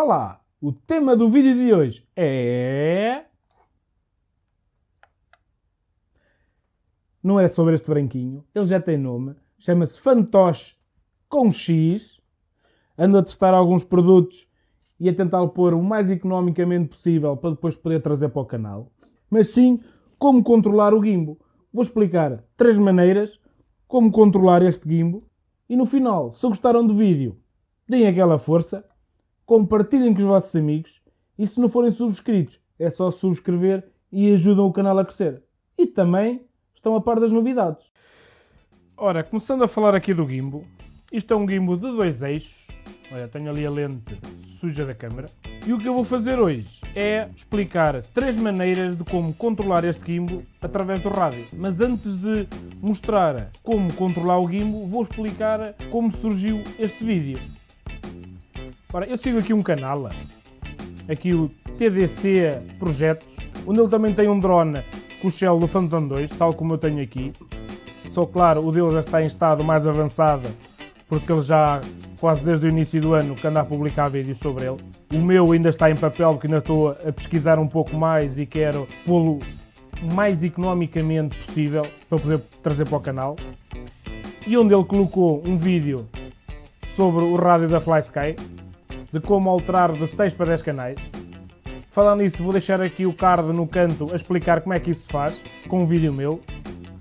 Olá! O tema do vídeo de hoje é... Não é sobre este branquinho, ele já tem nome, chama-se Fantoche com X. Ando a testar alguns produtos e a tentar pôr o mais economicamente possível para depois poder trazer para o canal. Mas sim, como controlar o gimbo. Vou explicar três maneiras como controlar este gimbo e no final, se gostaram do vídeo, deem aquela força compartilhem com os vossos amigos e se não forem subscritos, é só subscrever e ajudam o canal a crescer. E também estão a par das novidades. Ora, começando a falar aqui do gimbo, isto é um gimbo de dois eixos. Olha, tenho ali a lente suja da câmera. E o que eu vou fazer hoje é explicar três maneiras de como controlar este gimbo através do rádio. Mas antes de mostrar como controlar o gimbo, vou explicar como surgiu este vídeo. Ora, eu sigo aqui um canal, aqui o TDC Projetos, onde ele também tem um drone com o Shell do Phantom 2, tal como eu tenho aqui. Só claro, o dele já está em estado mais avançado, porque ele já quase desde o início do ano que anda a publicar vídeos sobre ele. O meu ainda está em papel, porque ainda estou a pesquisar um pouco mais e quero pô-lo mais economicamente possível para poder trazer para o canal. E onde ele colocou um vídeo sobre o rádio da FlySky, de como alterar de 6 para 10 canais. Falando nisso, vou deixar aqui o card no canto a explicar como é que isso se faz, com um vídeo meu.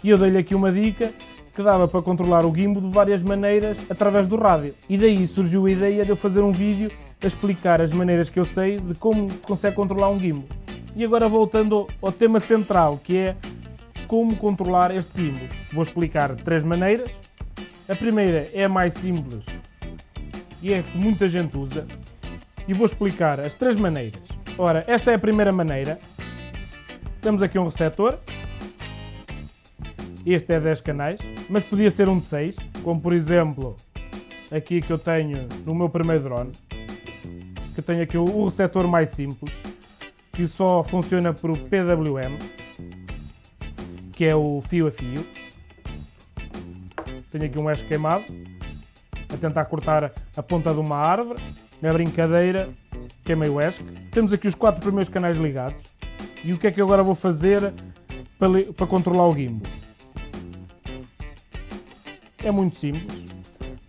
E eu dei-lhe aqui uma dica que dava para controlar o gimbal de várias maneiras através do rádio. E daí surgiu a ideia de eu fazer um vídeo a explicar as maneiras que eu sei de como consegue controlar um gimbal. E agora voltando ao tema central, que é como controlar este gimbal. Vou explicar três maneiras. A primeira é a mais simples, e é que muita gente usa. E vou explicar as três maneiras. Ora, esta é a primeira maneira. Temos aqui um receptor. Este é 10 canais, mas podia ser um de 6, como por exemplo aqui que eu tenho no meu primeiro drone. Que tenho aqui o receptor mais simples, que só funciona por PWM, que é o fio a fio. Tenho aqui um eixo queimado, a tentar cortar a ponta de uma árvore. Na brincadeira, queimei o ESC. Temos aqui os quatro primeiros canais ligados. E o que é que eu agora vou fazer para, para controlar o gimbal? É muito simples.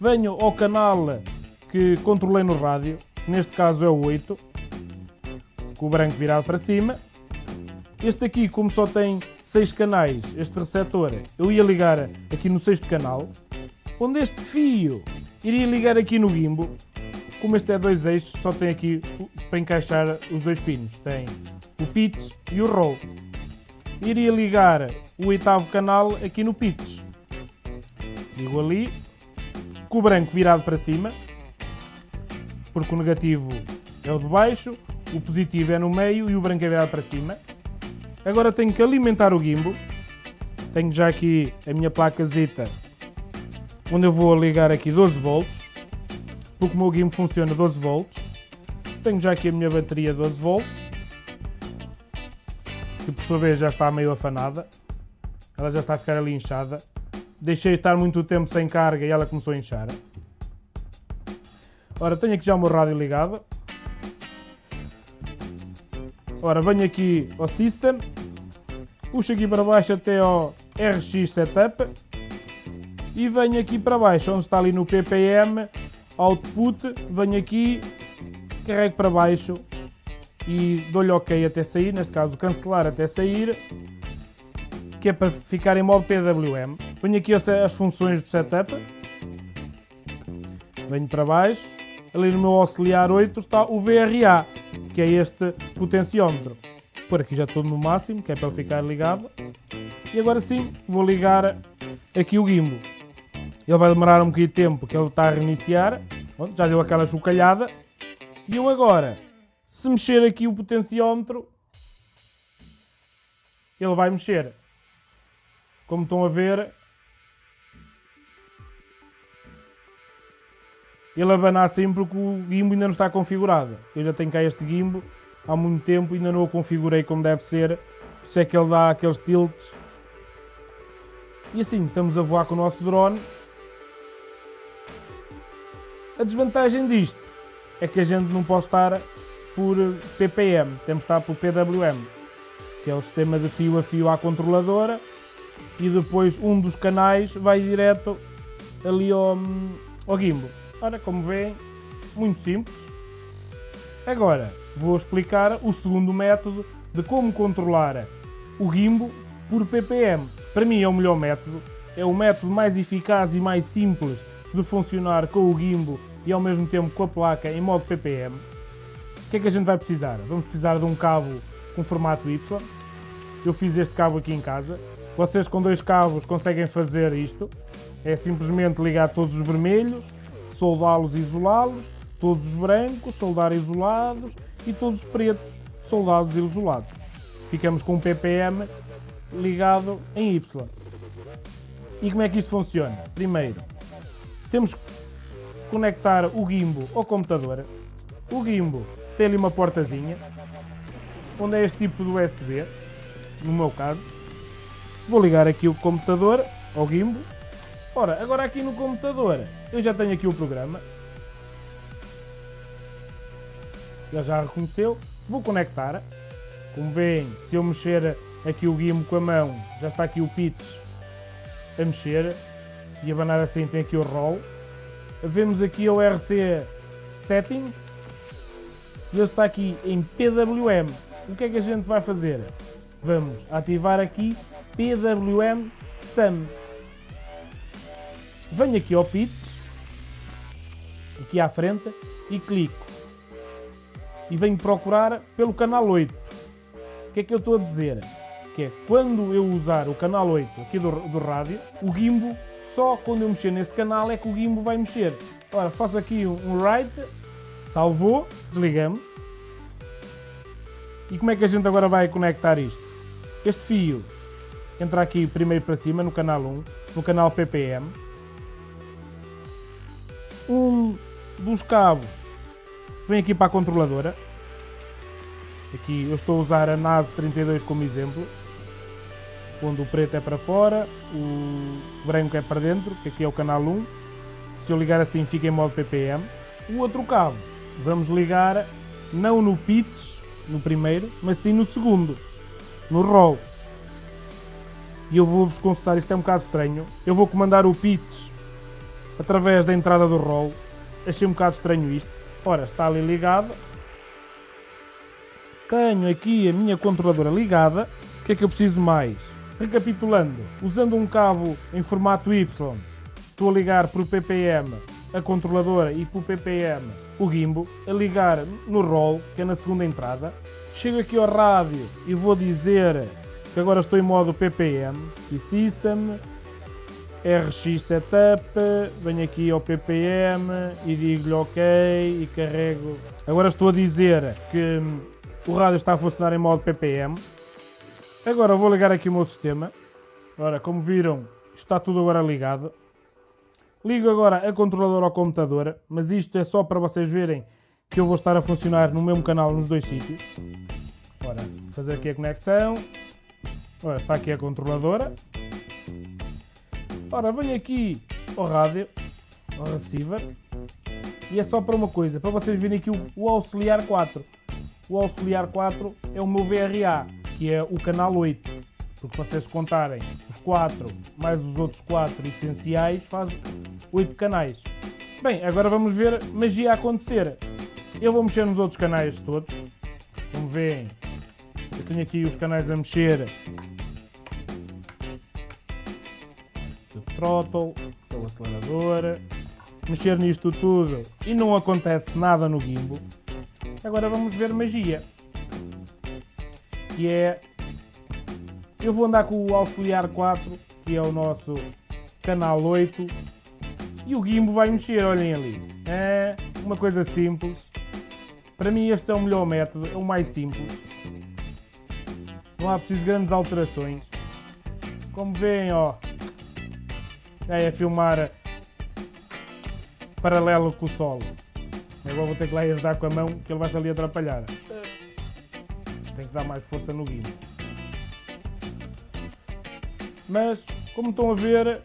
Venho ao canal que controlei no rádio, neste caso é o 8, com o branco virado para cima. Este aqui, como só tem 6 canais, este receptor, eu ia ligar aqui no sexto canal, onde este fio Iria ligar aqui no gimbo, como este é dois eixos, só tem aqui para encaixar os dois pinos. Tem o pitch e o roll. Iria ligar o oitavo canal aqui no pitch. Ligo ali, com o branco virado para cima, porque o negativo é o de baixo, o positivo é no meio e o branco é virado para cima. Agora tenho que alimentar o gimbo. Tenho já aqui a minha placazita onde eu vou ligar aqui 12 volts, porque o meu gimbal funciona 12 volts. Tenho já aqui a minha bateria 12 volts, que por sua vez já está meio afanada. Ela já está a ficar ali inchada. Deixei estar muito tempo sem carga e ela começou a inchar. Ora, tenho aqui já o meu rádio ligado. Ora, venho aqui ao System, puxo aqui para baixo até ao RX Setup e venho aqui para baixo, onde está ali no ppm, output, venho aqui, carrego para baixo e dou-lhe OK até sair, neste caso cancelar até sair, que é para ficar em modo PWM. Venho aqui as funções do setup, venho para baixo, ali no meu auxiliar 8 está o VRA, que é este potenciómetro. Por aqui já estou no máximo, que é para ficar ligado. E agora sim, vou ligar aqui o gimbal. Ele vai demorar um bocadinho de tempo porque ele está a reiniciar. já deu aquela chocalhada. E eu agora, se mexer aqui o potenciómetro, ele vai mexer. Como estão a ver, ele abana assim porque o gimbo ainda não está configurado. Eu já tenho cá este gimbo há muito tempo ainda não o configurei como deve ser. Por isso é que ele dá aqueles tilts. E assim, estamos a voar com o nosso drone a desvantagem disto é que a gente não pode estar por PPM, temos de estar por PWM, que é o sistema de fio a fio à controladora e depois um dos canais vai direto ali ao, ao gimbal. Ora, como veem, muito simples. Agora, vou explicar o segundo método de como controlar o gimbal por ppm. Para mim é o melhor método, é o método mais eficaz e mais simples de funcionar com o gimbal e ao mesmo tempo com a placa em modo ppm. O que é que a gente vai precisar? Vamos precisar de um cabo com formato Y. Eu fiz este cabo aqui em casa. Vocês com dois cabos conseguem fazer isto. É simplesmente ligar todos os vermelhos, soldá-los e isolá-los, todos os brancos, soldar isolados e todos os pretos, soldados e isolados. Ficamos com um ppm ligado em Y. E como é que isto funciona? Primeiro, temos conectar o gimbal ao computador. O gimbal tem ali uma portazinha, onde é este tipo de USB, no meu caso. Vou ligar aqui o computador ao gimbal. Ora, agora aqui no computador, eu já tenho aqui o programa. Ele já reconheceu. Vou conectar. Como veem, se eu mexer aqui o gimbal com a mão, já está aqui o pitch a mexer. E abanar assim tem aqui o roll. Vemos aqui o RC Settings. E ele está aqui em PWM. O que é que a gente vai fazer? Vamos ativar aqui PWM SUM. Venho aqui ao pitch, aqui à frente, e clico. E venho procurar pelo canal 8. O que é que eu estou a dizer? Que é quando eu usar o canal 8 aqui do, do rádio, o gimbal, só quando eu mexer nesse canal é que o gimbal vai mexer. Ora, faço aqui um, um right, salvou, desligamos. E como é que a gente agora vai conectar isto? Este fio entra aqui primeiro para cima no canal 1, no canal PPM. Um dos cabos vem aqui para a controladora. Aqui eu estou a usar a NAS 32 como exemplo. Onde o preto é para fora, o branco é para dentro, que aqui é o canal 1. Se eu ligar assim fica em modo PPM. O outro cabo vamos ligar não no pitch, no primeiro, mas sim no segundo, no roll. E eu vou-vos confessar, isto é um bocado estranho. Eu vou comandar o pitch através da entrada do roll. Achei um bocado estranho isto. Ora, está ali ligado. Tenho aqui a minha controladora ligada. O que é que eu preciso mais? Recapitulando, usando um cabo em formato Y, estou a ligar por PPM a controladora e por PPM o gimbal, a ligar no roll, que é na segunda entrada. Chego aqui ao rádio e vou dizer que agora estou em modo PPM, e System, RX Setup, venho aqui ao PPM e digo-lhe OK e carrego. Agora estou a dizer que o rádio está a funcionar em modo PPM. Agora vou ligar aqui o meu sistema. Ora, como viram, está tudo agora ligado. Ligo agora a controladora ao computador, mas isto é só para vocês verem que eu vou estar a funcionar no mesmo canal nos dois sítios. Ora, fazer aqui a conexão. Ora, está aqui a controladora. Ora, venho aqui ao rádio, ao receiver. E é só para uma coisa, para vocês verem aqui o, o auxiliar 4. O auxiliar 4 é o meu VRA, que é o canal 8 porque vocês contarem os 4 mais os outros 4 essenciais faz 8 canais. Bem, agora vamos ver magia acontecer. Eu vou mexer nos outros canais todos. Como veem, eu tenho aqui os canais a mexer. O throttle, é o acelerador. Mexer nisto tudo e não acontece nada no gimbal. Agora vamos ver magia. Que é eu vou andar com o auxiliar 4, que é o nosso canal 8, e o gimbo vai mexer, olhem ali. É uma coisa simples. Para mim este é o melhor método, é o mais simples. Não há preciso grandes alterações. Como veem, ó, é a filmar paralelo com o solo. Agora vou ter que lá ajudar com a mão, que ele vai-se ali atrapalhar. Dar mais força no guimbo. Mas, como estão a ver,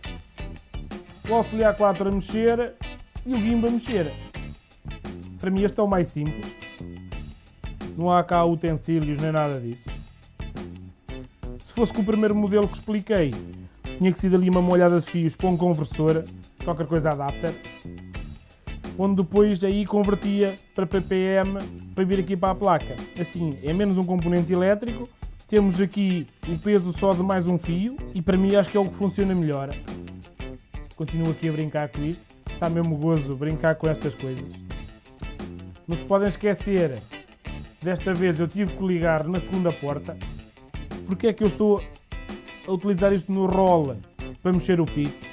o auxiliar 4 a mexer e o gimbal a mexer. para mim este é o mais simples. Não há cá utensílios nem nada disso. Se fosse com o primeiro modelo que expliquei, tinha que ser ali uma molhada de fios para um conversor, qualquer coisa adapter, onde depois aí convertia para ppm para vir aqui para a placa. Assim, é menos um componente elétrico, temos aqui o peso só de mais um fio e para mim acho que é o que funciona melhor. Continuo aqui a brincar com isto, está mesmo gozo brincar com estas coisas. Não se podem esquecer, desta vez eu tive que ligar na segunda porta, porque é que eu estou a utilizar isto no roll para mexer o pitch.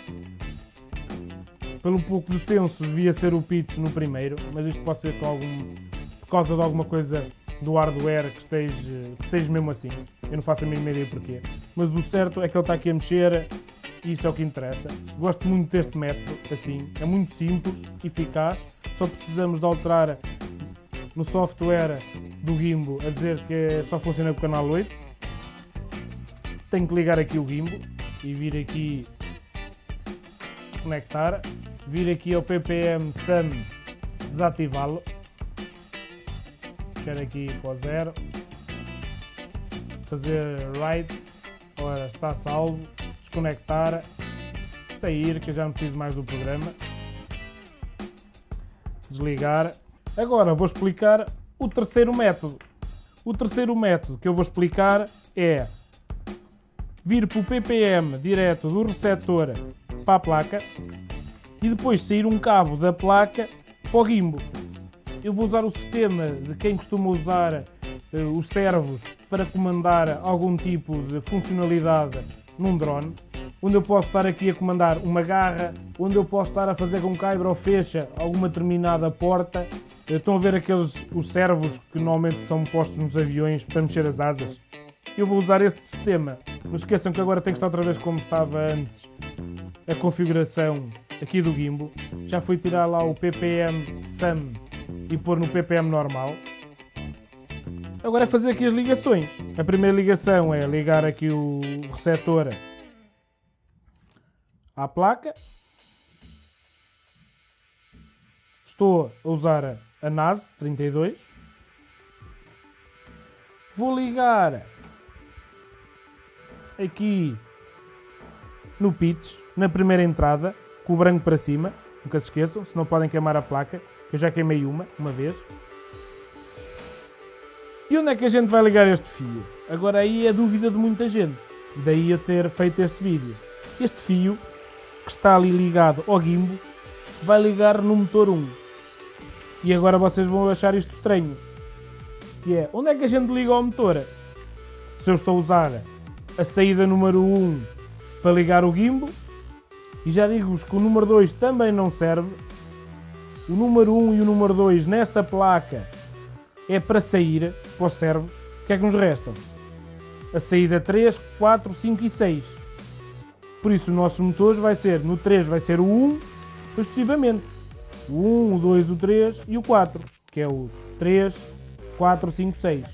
Pelo pouco de senso devia ser o pitch no primeiro, mas isto pode ser com algum, por causa de alguma coisa do hardware que, esteja, que seja mesmo assim. Eu não faço a mínima ideia porquê. Mas o certo é que ele está aqui a mexer e isso é o que interessa. Gosto muito deste método, assim. É muito simples, eficaz. Só precisamos de alterar no software do Gimbo a dizer que só funciona com o canal 8. Tenho que ligar aqui o Gimbo e vir aqui conectar. Vir aqui ao ppm SUM desativá-lo. Quero aqui para o zero, fazer write, ora está salvo, desconectar, sair, que eu já não preciso mais do programa, desligar. Agora vou explicar o terceiro método. O terceiro método que eu vou explicar é vir para o ppm direto do receptor para a placa e depois sair um cabo da placa para o gimbal eu vou usar o sistema de quem costuma usar uh, os servos para comandar algum tipo de funcionalidade num drone, onde eu posso estar aqui a comandar uma garra, onde eu posso estar a fazer com que abra ou fecha alguma determinada porta. Eh, estão a ver aqueles os servos que normalmente são postos nos aviões para mexer as asas? Eu vou usar esse sistema. Não esqueçam que agora tem que estar outra vez como estava antes a configuração aqui do gimbal. Já fui tirar lá o ppm SUM e pôr no ppm normal. Agora é fazer aqui as ligações. A primeira ligação é ligar aqui o receptor à placa. Estou a usar a NAS 32. Vou ligar aqui no pitch, na primeira entrada, com o branco para cima. Nunca se esqueçam, senão podem queimar a placa que eu já queimei uma, uma vez. E onde é que a gente vai ligar este fio? Agora aí é dúvida de muita gente, daí eu ter feito este vídeo. Este fio, que está ali ligado ao gimbo, vai ligar no motor 1. E agora vocês vão achar isto estranho. Que é, onde é que a gente liga ao motor? Se eu estou a usar a saída número 1 para ligar o gimbo, e já digo-vos que o número 2 também não serve, o número 1 e o número 2 nesta placa é para sair para os servos. O que é que nos restam? A saída 3, 4, 5 e 6. Por isso, os nossos motores vai ser, no 3 vai ser o 1, sucessivamente. O 1, o 2, o 3 e o 4, que é o 3, 4, 5, 6.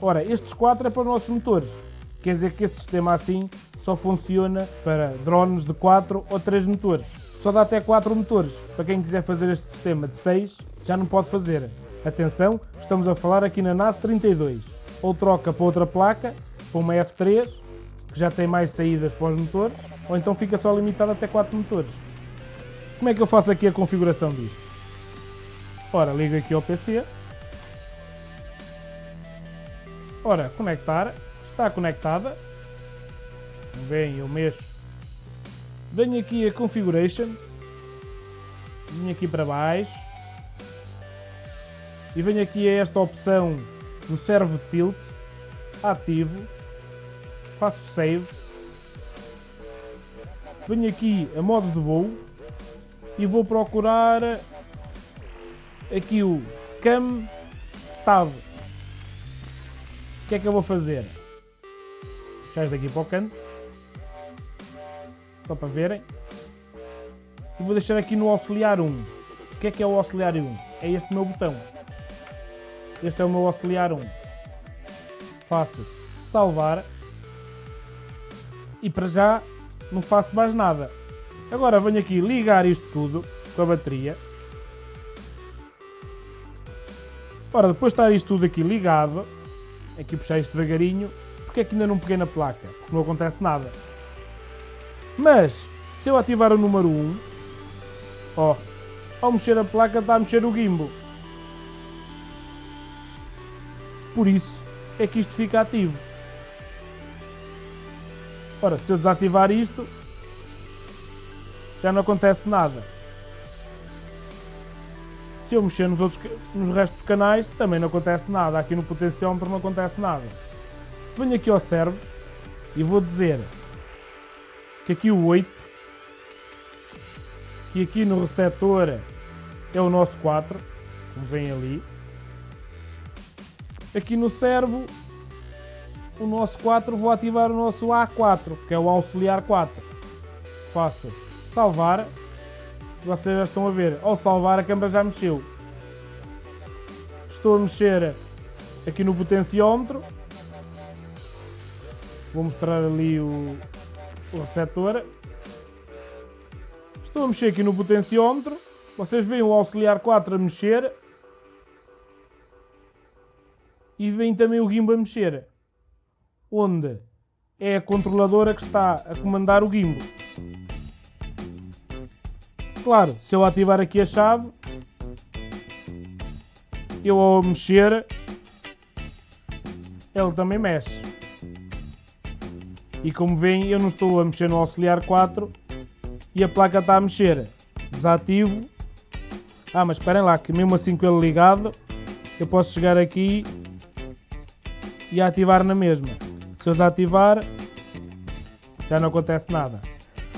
Ora, estes 4 é para os nossos motores. Quer dizer que esse sistema assim só funciona para drones de 4 ou 3 motores. Só dá até 4 motores. Para quem quiser fazer este sistema de 6, já não pode fazer. Atenção, estamos a falar aqui na NAS 32. Ou troca para outra placa, para uma F3, que já tem mais saídas para os motores, ou então fica só limitado até 4 motores. Como é que eu faço aqui a configuração disto? Ora, ligo aqui ao PC. Ora, conectar. Está conectada. Vem, eu mexo Venho aqui a Configurations. Venho aqui para baixo. E venho aqui a esta opção do Servo Tilt. Ativo. Faço Save. Venho aqui a modos de voo. E vou procurar aqui o Cam Stab. O que é que eu vou fazer? Daqui para o canto só para verem. E vou deixar aqui no auxiliar 1. O que é que é o auxiliar 1? É este meu botão. Este é o meu auxiliar 1. Faço salvar. E para já não faço mais nada. Agora venho aqui ligar isto tudo com a bateria. Ora, depois de estar isto tudo aqui ligado, aqui puxar isto devagarinho, porque é que ainda não peguei na placa? Porque não acontece nada. Mas, se eu ativar o número 1, ó, ao mexer a placa está a mexer o gimbal. Por isso é que isto fica ativo. Ora, se eu desativar isto, já não acontece nada. Se eu mexer nos, outros, nos restos dos canais, também não acontece nada. Aqui no potenciómetro não acontece nada. Venho aqui ao servo e vou dizer que aqui o 8, que aqui no receptor é o nosso 4, como vem ali. Aqui no servo o nosso 4, vou ativar o nosso A4, que é o auxiliar 4. Faço salvar. Vocês já estão a ver, ao salvar a câmera já mexeu. Estou a mexer aqui no potenciómetro. Vou mostrar ali o, o receptor. Estou a mexer aqui no potenciómetro. Vocês veem o auxiliar 4 a mexer. E veem também o gimbal a mexer onde é a controladora que está a comandar o gimbal. Claro, se eu ativar aqui a chave, eu ao mexer, ele também mexe. E como veem, eu não estou a mexer no auxiliar 4 e a placa está a mexer. Desativo. Ah, mas esperem lá, que mesmo assim com ele ligado, eu posso chegar aqui e ativar na mesma. Se eu desativar, já não acontece nada.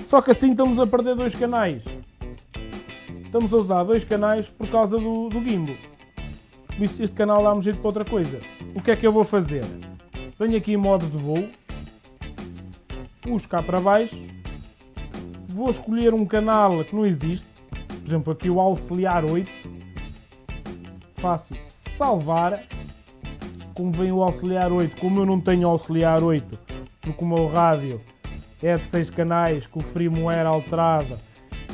Só que assim estamos a perder dois canais. Estamos a usar dois canais por causa do, do gimbal. Este canal dá-me jeito para outra coisa. O que é que eu vou fazer? Venho aqui em modo de voo, puxo cá para baixo, vou escolher um canal que não existe, por exemplo aqui o auxiliar 8, faço salvar. Como vem o auxiliar 8, como eu não tenho auxiliar 8, porque o meu rádio é de 6 canais, com o firmware alterado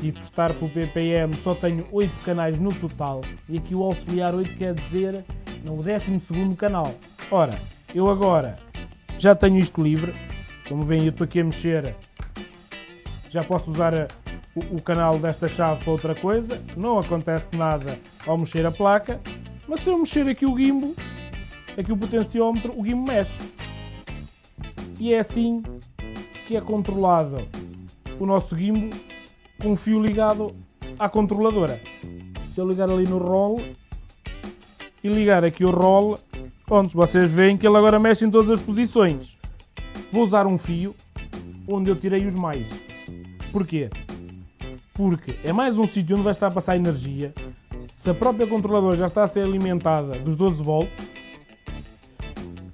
e por estar pelo PPM só tenho 8 canais no total. E aqui o auxiliar 8 quer dizer no 12 canal. Ora, eu agora já tenho isto livre, como veem eu estou aqui a mexer, já posso usar o, o canal desta chave para outra coisa, não acontece nada ao mexer a placa, mas se eu mexer aqui o gimbal, aqui o potenciómetro, o guimo mexe. E é assim que é controlado o nosso gimbal com o fio ligado à controladora. Se eu ligar ali no roll e ligar aqui o roll, onde vocês veem que ele agora mexe em todas as posições. Vou usar um fio onde eu tirei os mais. Porquê? Porque é mais um sítio onde vai estar a passar energia. Se a própria controladora já está a ser alimentada dos 12 volts,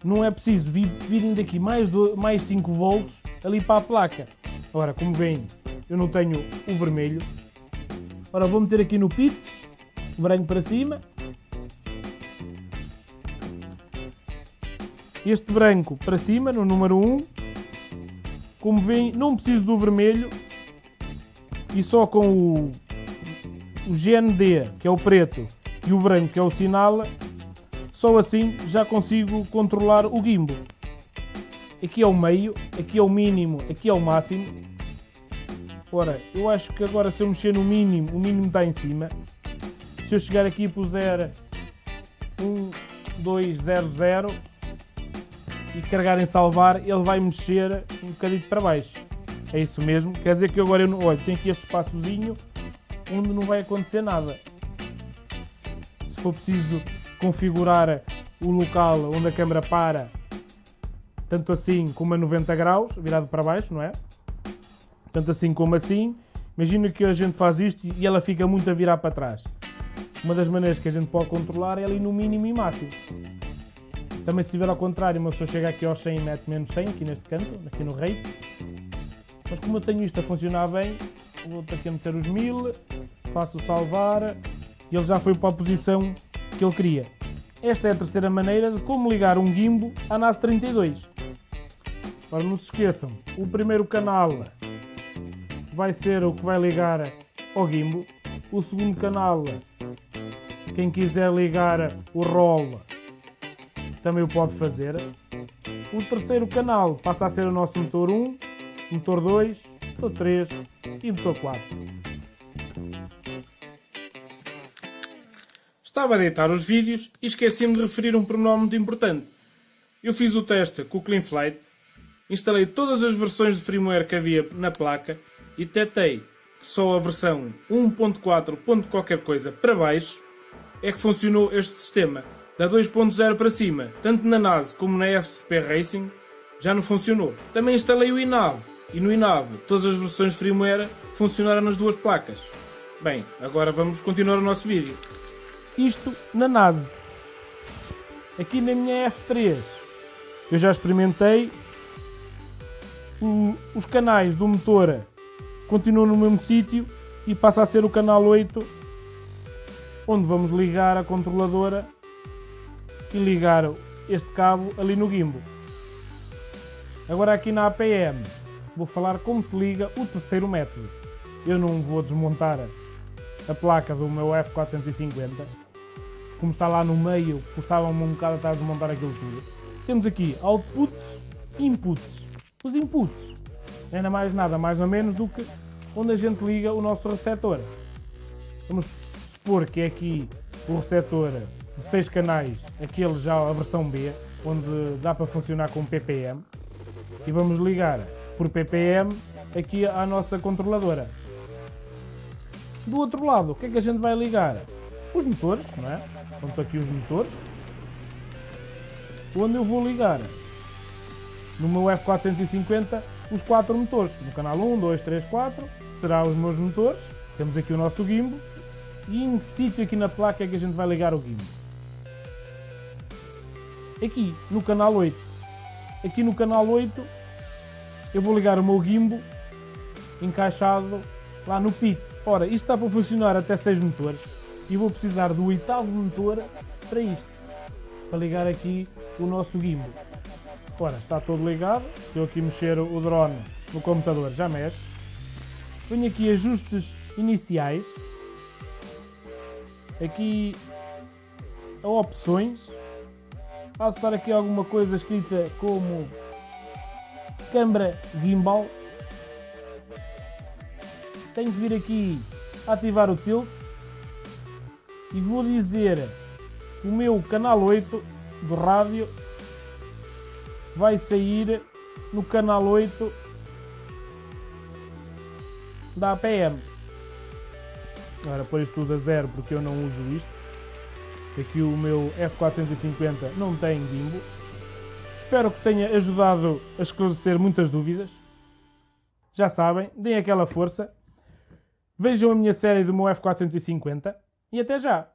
não é preciso vir, virem daqui mais, do, mais 5 volts ali para a placa. Ora, como veem, eu não tenho o vermelho. Ora, vou meter aqui no pitch, branco para cima. Este branco para cima, no número 1. Como veem, não preciso do vermelho. E só com o, o GND, que é o preto, e o branco, que é o sinal, só assim já consigo controlar o gimbal. Aqui é o meio, aqui é o mínimo, aqui é o máximo. Ora, eu acho que agora se eu mexer no mínimo, o mínimo está em cima. Se eu chegar aqui e puser 1, 2, 0, 0 e carregar em salvar, ele vai mexer um bocadinho para baixo. É isso mesmo. Quer dizer que agora eu não... Olha, aqui este espaçozinho onde não vai acontecer nada. Se for preciso configurar o local onde a câmera para, tanto assim como a 90 graus, virado para baixo, não é? Tanto assim como assim. Imagina que a gente faz isto e ela fica muito a virar para trás. Uma das maneiras que a gente pode controlar é ali no mínimo e máximo. Também se estiver ao contrário, uma pessoa chega aqui aos 100 e mete menos 100, aqui neste canto, aqui no rate. Mas como eu tenho isto a funcionar bem, vou aqui a meter os 1000, faço salvar e ele já foi para a posição que ele queria. Esta é a terceira maneira de como ligar um gimbal à NAS 32. Agora não se esqueçam, o primeiro canal vai ser o que vai ligar ao gimbal, o segundo canal Quem quiser ligar o roll também o pode fazer. O terceiro canal passa a ser o nosso motor 1, motor 2, motor 3 e motor 4. Estava a deitar os vídeos e esqueci-me de referir um pormenor muito importante. Eu fiz o teste com o CleanFlight, instalei todas as versões de firmware que havia na placa e detectei que só a versão 1.4. qualquer coisa para baixo é que funcionou este sistema. Da 2.0 para cima, tanto na NAS como na FCP Racing, já não funcionou. Também instalei o INAV e no INAV todas as versões de firmware funcionaram nas duas placas. Bem, agora vamos continuar o nosso vídeo. Isto na NAS. Aqui na minha F3 eu já experimentei os canais do motor continuam no mesmo sítio e passa a ser o canal 8 onde vamos ligar a controladora ligar este cabo ali no gimbal. Agora aqui na APM vou falar como se liga o terceiro método. Eu não vou desmontar a placa do meu F450, como está lá no meio, custava-me um bocado a desmontar aquilo tudo. Temos aqui outputs e inputs. Os inputs nada mais nada mais ou menos do que onde a gente liga o nosso receptor. Vamos supor que é aqui o receptor 6 canais, aquele já a versão B, onde dá para funcionar com ppm. E vamos ligar por ppm aqui à nossa controladora. Do outro lado, o que é que a gente vai ligar? Os motores, não é? Estão aqui os motores. Onde eu vou ligar no meu F450 os quatro motores. No canal 1, 2, 3, 4 será os meus motores. Temos aqui o nosso gimbal. E em que sítio aqui na placa é que a gente vai ligar o gimbal? Aqui, no canal 8. Aqui no canal 8 eu vou ligar o meu gimbal encaixado lá no PIC. Ora, isto está para funcionar até 6 motores e vou precisar do oitavo motor para isto, para ligar aqui o nosso gimbal. Ora, está todo ligado, se eu aqui mexer o drone no computador já mexe. Venho aqui ajustes iniciais, aqui a opções, de estar aqui alguma coisa escrita como câmara gimbal. Tenho que vir aqui ativar o tilt e vou dizer o meu canal 8 do rádio vai sair no canal 8 da APM. Agora isto tudo a zero porque eu não uso isto. Aqui o meu F450 não tem gimbal. Espero que tenha ajudado a esclarecer muitas dúvidas. Já sabem, deem aquela força. Vejam a minha série do meu F450 e até já!